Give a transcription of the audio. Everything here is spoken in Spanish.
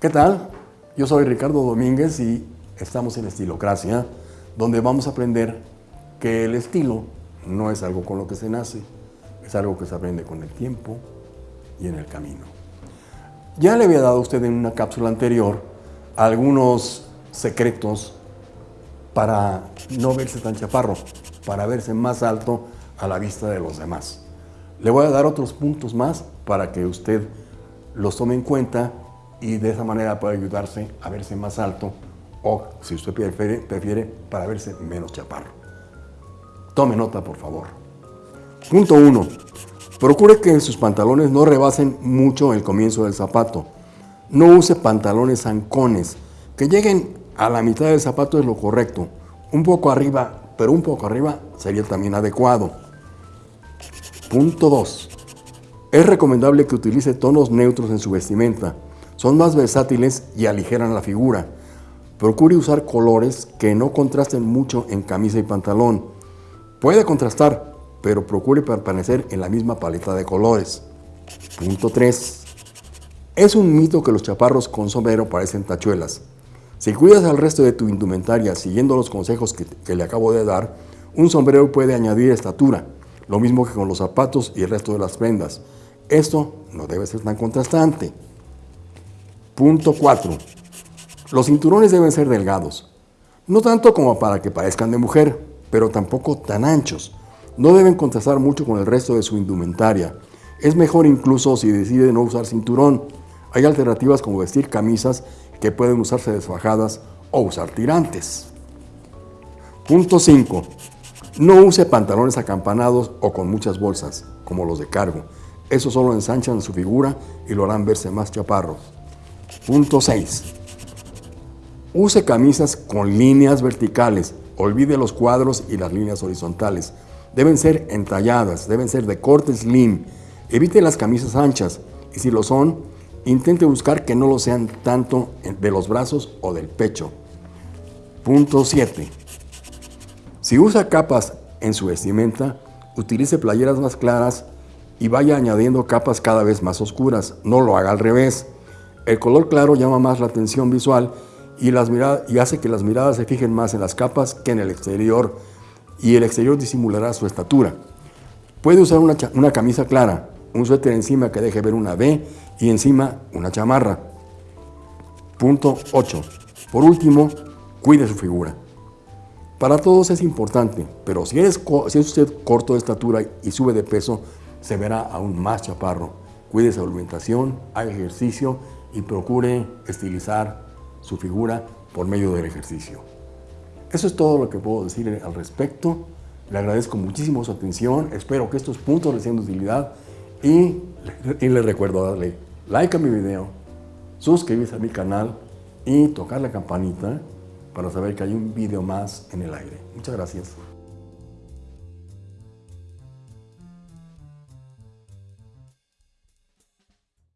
¿Qué tal? Yo soy Ricardo Domínguez y estamos en Estilocracia, donde vamos a aprender que el estilo no es algo con lo que se nace, es algo que se aprende con el tiempo y en el camino. Ya le había dado a usted en una cápsula anterior algunos secretos para no verse tan chaparro, para verse más alto a la vista de los demás. Le voy a dar otros puntos más para que usted los tome en cuenta y de esa manera puede ayudarse a verse más alto o, si usted prefiere, prefiere para verse menos chaparro. Tome nota, por favor. Punto 1. Procure que sus pantalones no rebasen mucho el comienzo del zapato. No use pantalones zancones. Que lleguen a la mitad del zapato es lo correcto. Un poco arriba, pero un poco arriba sería también adecuado. Punto 2. Es recomendable que utilice tonos neutros en su vestimenta. Son más versátiles y aligeran la figura. Procure usar colores que no contrasten mucho en camisa y pantalón. Puede contrastar, pero procure permanecer en la misma paleta de colores. Punto 3. Es un mito que los chaparros con sombrero parecen tachuelas. Si cuidas al resto de tu indumentaria siguiendo los consejos que, que le acabo de dar, un sombrero puede añadir estatura, lo mismo que con los zapatos y el resto de las prendas. Esto no debe ser tan contrastante. Punto 4. Los cinturones deben ser delgados. No tanto como para que parezcan de mujer, pero tampoco tan anchos. No deben contrastar mucho con el resto de su indumentaria. Es mejor incluso si decide no usar cinturón. Hay alternativas como vestir camisas que pueden usarse desfajadas o usar tirantes. Punto 5. No use pantalones acampanados o con muchas bolsas, como los de cargo. Eso solo ensanchan su figura y lo harán verse más chaparros. Punto 6. Use camisas con líneas verticales. Olvide los cuadros y las líneas horizontales. Deben ser entalladas, deben ser de corte slim. Evite las camisas anchas y si lo son, intente buscar que no lo sean tanto de los brazos o del pecho. Punto 7. Si usa capas en su vestimenta, utilice playeras más claras y vaya añadiendo capas cada vez más oscuras. No lo haga al revés. El color claro llama más la atención visual y, hace que las miradas se fijen más en las capas que en el exterior y el exterior disimulará su estatura. Puede usar una, camisa clara, un suéter encima que deje ver una V y encima una chamarra. Punto 8. Por último, cuide su figura. Para todos es importante, pero si, si es usted corto de estatura y sube de peso, se verá aún más chaparro. Cuide su alimentación, haga ejercicio y procure estilizar su figura por medio del ejercicio. Eso es todo lo que puedo decir al respecto. Le agradezco muchísimo su atención. Espero que estos puntos les sean de utilidad y, y les recuerdo darle like a mi video, suscribirse a mi canal y tocar la campanita para saber que hay un video más en el aire. Muchas gracias.